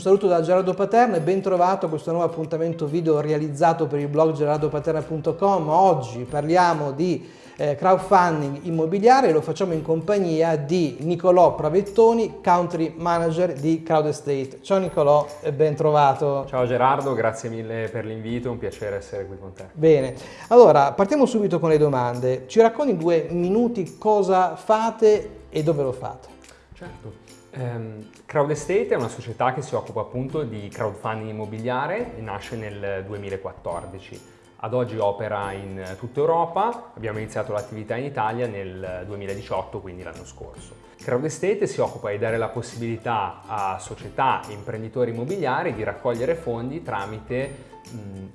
Un saluto da Gerardo Paterna e ben trovato a questo nuovo appuntamento video realizzato per il blog gerardopaterna.com. Oggi parliamo di eh, crowdfunding immobiliare e lo facciamo in compagnia di Nicolò Pravettoni, Country Manager di Crowd Estate. Ciao Nicolò e ben trovato. Ciao Gerardo, grazie mille per l'invito, è un piacere essere qui con te. Bene, allora partiamo subito con le domande. Ci racconti in due minuti cosa fate e dove lo fate? Certo. Um, Crowd Estate è una società che si occupa appunto di crowdfunding immobiliare e nasce nel 2014. Ad oggi opera in tutta Europa, abbiamo iniziato l'attività in Italia nel 2018, quindi l'anno scorso. Crowd Estate si occupa di dare la possibilità a società e imprenditori immobiliari di raccogliere fondi tramite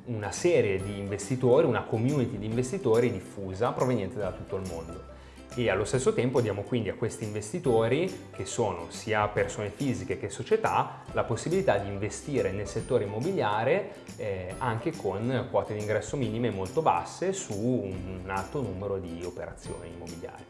una serie di investitori, una community di investitori diffusa proveniente da tutto il mondo e allo stesso tempo diamo quindi a questi investitori, che sono sia persone fisiche che società, la possibilità di investire nel settore immobiliare eh, anche con quote di ingresso minime molto basse su un alto numero di operazioni immobiliari.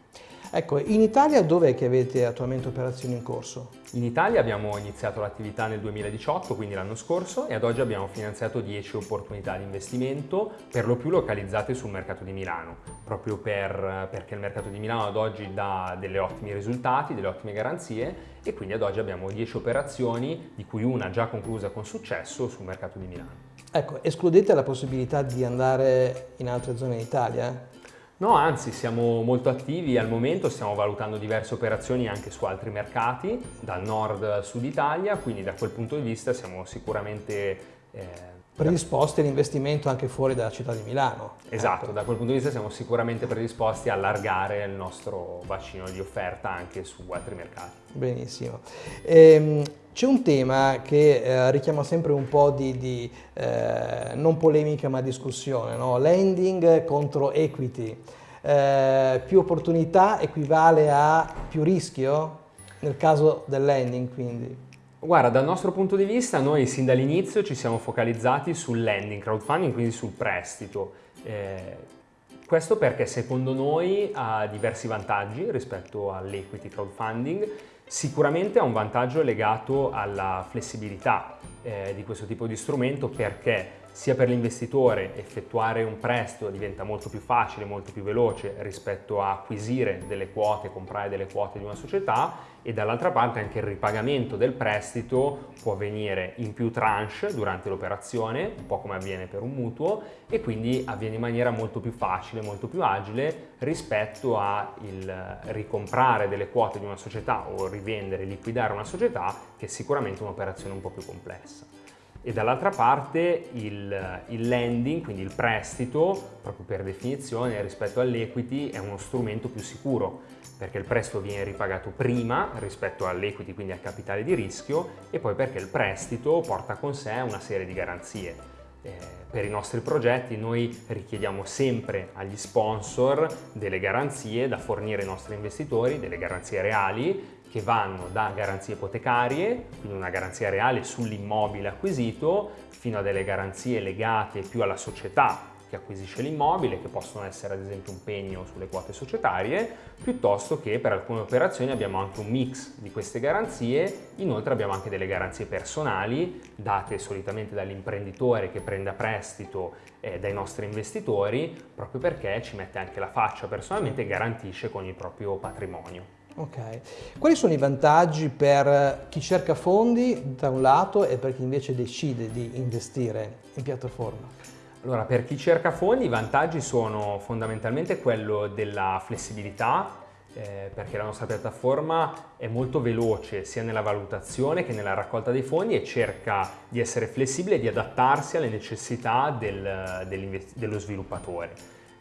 Ecco, in Italia dove che avete attualmente operazioni in corso? In Italia abbiamo iniziato l'attività nel 2018, quindi l'anno scorso, e ad oggi abbiamo finanziato 10 opportunità di investimento, per lo più localizzate sul mercato di Milano, proprio per, perché il mercato di Milano ad oggi dà delle ottimi risultati, delle ottime garanzie, e quindi ad oggi abbiamo 10 operazioni, di cui una già conclusa con successo sul mercato di Milano. Ecco, escludete la possibilità di andare in altre zone d'Italia? No, anzi siamo molto attivi al momento, stiamo valutando diverse operazioni anche su altri mercati, dal nord al sud Italia, quindi da quel punto di vista siamo sicuramente... Eh, predisposti all'investimento anche fuori dalla città di Milano. Esatto, ecco. da quel punto di vista siamo sicuramente predisposti a allargare il nostro bacino di offerta anche su altri mercati. Benissimo. Ehm, c'è un tema che eh, richiama sempre un po' di, di eh, non polemica ma discussione, no? lending contro equity. Eh, più opportunità equivale a più rischio nel caso del lending quindi? Guarda, dal nostro punto di vista noi sin dall'inizio ci siamo focalizzati sul lending, crowdfunding, quindi sul prestito. Eh, questo perché secondo noi ha diversi vantaggi rispetto all'equity crowdfunding Sicuramente ha un vantaggio legato alla flessibilità eh, di questo tipo di strumento perché sia per l'investitore effettuare un prestito diventa molto più facile, molto più veloce rispetto a acquisire delle quote, comprare delle quote di una società e dall'altra parte anche il ripagamento del prestito può avvenire in più tranche durante l'operazione, un po' come avviene per un mutuo e quindi avviene in maniera molto più facile, molto più agile rispetto a il ricomprare delle quote di una società o rivendere, liquidare una società che è sicuramente un'operazione un po' più complessa e dall'altra parte il, il, lending, quindi il prestito, proprio per definizione rispetto all'equity, è uno strumento più sicuro perché il prestito viene ripagato prima rispetto all'equity, quindi al capitale di rischio, e poi perché il prestito porta con sé una serie di garanzie. Eh, per i nostri progetti noi richiediamo sempre agli sponsor delle garanzie da fornire ai nostri investitori, delle garanzie reali che vanno da garanzie ipotecarie, quindi una garanzia reale sull'immobile acquisito, fino a delle garanzie legate più alla società che acquisisce l'immobile, che possono essere ad esempio un pegno sulle quote societarie, piuttosto che per alcune operazioni abbiamo anche un mix di queste garanzie, inoltre abbiamo anche delle garanzie personali date solitamente dall'imprenditore che prende a prestito eh, dai nostri investitori, proprio perché ci mette anche la faccia personalmente e garantisce con il proprio patrimonio. Ok, quali sono i vantaggi per chi cerca fondi da un lato e per chi invece decide di investire in piattaforma? Allora, per chi cerca fondi i vantaggi sono fondamentalmente quello della flessibilità, eh, perché la nostra piattaforma è molto veloce sia nella valutazione che nella raccolta dei fondi e cerca di essere flessibile e di adattarsi alle necessità del, dello sviluppatore.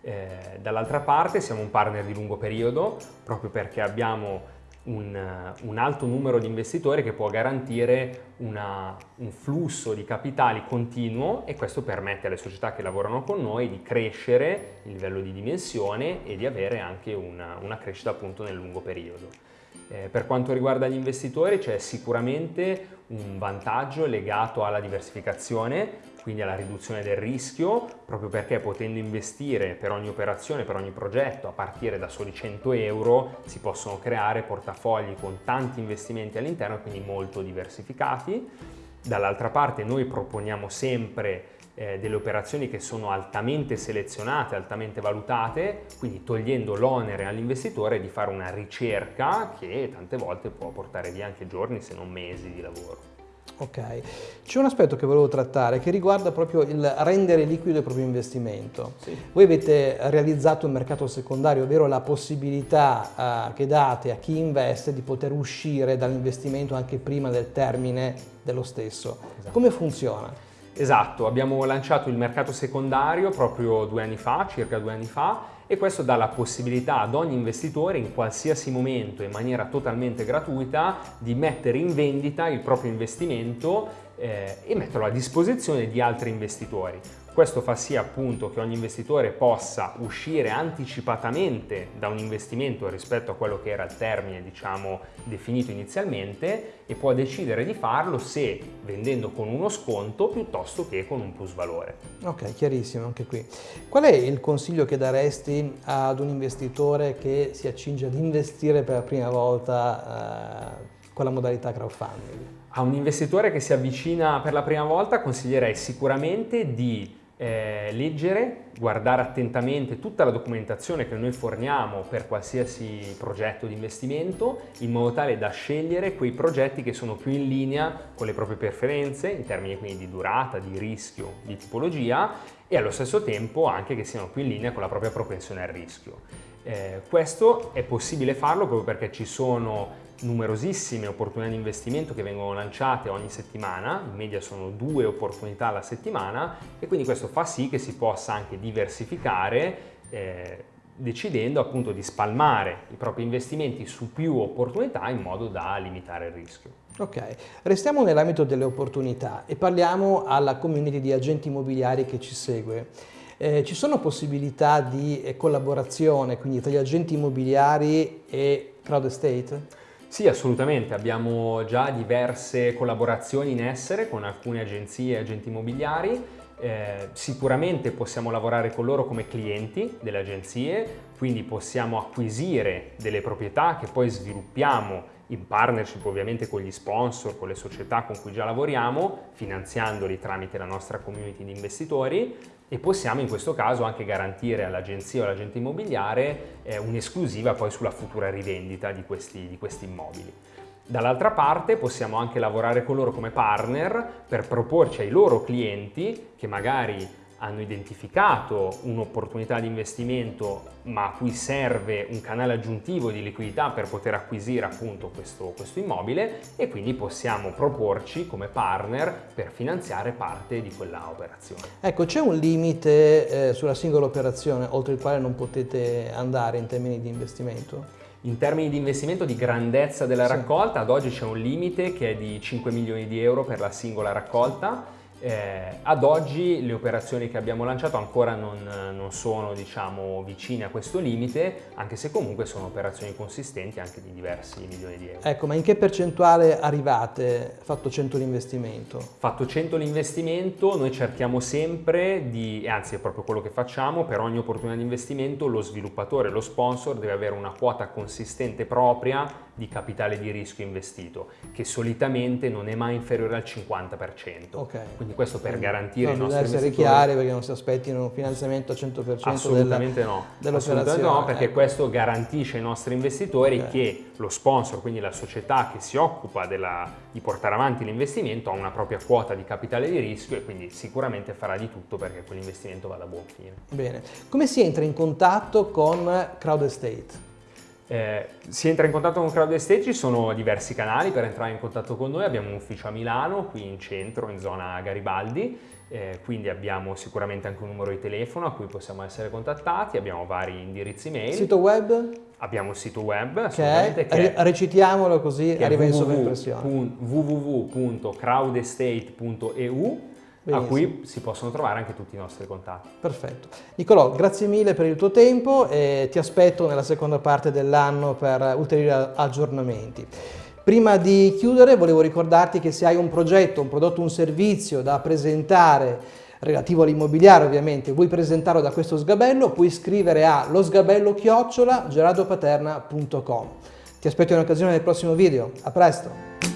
Eh, dall'altra parte siamo un partner di lungo periodo proprio perché abbiamo un, un alto numero di investitori che può garantire una, un flusso di capitali continuo e questo permette alle società che lavorano con noi di crescere il livello di dimensione e di avere anche una, una crescita appunto nel lungo periodo. Eh, per quanto riguarda gli investitori c'è sicuramente un vantaggio legato alla diversificazione quindi alla riduzione del rischio, proprio perché potendo investire per ogni operazione, per ogni progetto, a partire da soli 100 euro, si possono creare portafogli con tanti investimenti all'interno, quindi molto diversificati. Dall'altra parte noi proponiamo sempre eh, delle operazioni che sono altamente selezionate, altamente valutate, quindi togliendo l'onere all'investitore di fare una ricerca che tante volte può portare via anche giorni se non mesi di lavoro. Ok, c'è un aspetto che volevo trattare che riguarda proprio il rendere liquido il proprio investimento. Sì. Voi avete realizzato un mercato secondario, ovvero la possibilità uh, che date a chi investe di poter uscire dall'investimento anche prima del termine dello stesso. Esatto. Come funziona? Esatto, abbiamo lanciato il mercato secondario proprio due anni fa, circa due anni fa, e questo dà la possibilità ad ogni investitore in qualsiasi momento in maniera totalmente gratuita di mettere in vendita il proprio investimento eh, e metterlo a disposizione di altri investitori. Questo fa sì appunto che ogni investitore possa uscire anticipatamente da un investimento rispetto a quello che era il termine diciamo definito inizialmente e può decidere di farlo se vendendo con uno sconto piuttosto che con un plus valore. Ok, chiarissimo anche qui. Qual è il consiglio che daresti ad un investitore che si accinge ad investire per la prima volta eh, con la modalità crowdfunding? A un investitore che si avvicina per la prima volta consiglierei sicuramente di eh, leggere, guardare attentamente tutta la documentazione che noi forniamo per qualsiasi progetto di investimento in modo tale da scegliere quei progetti che sono più in linea con le proprie preferenze in termini quindi di durata, di rischio, di tipologia e allo stesso tempo anche che siano più in linea con la propria propensione al rischio. Eh, questo è possibile farlo proprio perché ci sono numerosissime opportunità di investimento che vengono lanciate ogni settimana, in media sono due opportunità alla settimana e quindi questo fa sì che si possa anche diversificare eh, decidendo appunto di spalmare i propri investimenti su più opportunità in modo da limitare il rischio. Ok, restiamo nell'ambito delle opportunità e parliamo alla community di agenti immobiliari che ci segue. Eh, ci sono possibilità di eh, collaborazione quindi tra gli agenti immobiliari e crowd estate? Sì, assolutamente. Abbiamo già diverse collaborazioni in essere con alcune agenzie e agenti immobiliari. Eh, sicuramente possiamo lavorare con loro come clienti delle agenzie, quindi possiamo acquisire delle proprietà che poi sviluppiamo in partnership ovviamente con gli sponsor, con le società con cui già lavoriamo, finanziandoli tramite la nostra community di investitori e possiamo in questo caso anche garantire all'agenzia o all'agente immobiliare eh, un'esclusiva poi sulla futura rivendita di questi, di questi immobili. Dall'altra parte possiamo anche lavorare con loro come partner per proporci ai loro clienti che magari hanno identificato un'opportunità di investimento ma a cui serve un canale aggiuntivo di liquidità per poter acquisire appunto questo, questo immobile e quindi possiamo proporci come partner per finanziare parte di quella operazione. Ecco, c'è un limite eh, sulla singola operazione oltre il quale non potete andare in termini di investimento? In termini di investimento di grandezza della raccolta, ad oggi c'è un limite che è di 5 milioni di euro per la singola raccolta eh, ad oggi le operazioni che abbiamo lanciato ancora non, non sono diciamo, vicine a questo limite, anche se comunque sono operazioni consistenti anche di diversi milioni di euro. Ecco, ma in che percentuale arrivate fatto 100 l'investimento? Fatto 100 l'investimento noi cerchiamo sempre di, anzi è proprio quello che facciamo, per ogni opportunità di investimento lo sviluppatore, lo sponsor deve avere una quota consistente propria di capitale di rischio investito, che solitamente non è mai inferiore al 50%. Okay. Quindi questo per garantire no, i nostri investitori... essere chiari perché non si aspettino un finanziamento al 100% Assolutamente della, no. Assolutamente no, perché ecco. questo garantisce ai nostri investitori okay. che lo sponsor, quindi la società che si occupa della, di portare avanti l'investimento, ha una propria quota di capitale di rischio e quindi sicuramente farà di tutto perché quell'investimento vada a buon fine. Bene. Come si entra in contatto con Crowd Estate? Eh, si entra in contatto con Crowd Estate, ci sono diversi canali per entrare in contatto con noi, abbiamo un ufficio a Milano, qui in centro, in zona Garibaldi, eh, quindi abbiamo sicuramente anche un numero di telefono a cui possiamo essere contattati, abbiamo vari indirizzi mail. Sito web? Abbiamo un sito web. Che che recitiamolo così arriva in sovraimpressione. www.crowdestate.eu Benissimo. a cui si possono trovare anche tutti i nostri contatti. Perfetto. Nicolò, grazie mille per il tuo tempo e ti aspetto nella seconda parte dell'anno per ulteriori aggiornamenti. Prima di chiudere volevo ricordarti che se hai un progetto, un prodotto, un servizio da presentare relativo all'immobiliare ovviamente, vuoi presentarlo da questo sgabello, puoi scrivere a losgabello-gerardopaterna.com. Ti aspetto in occasione del prossimo video. A presto!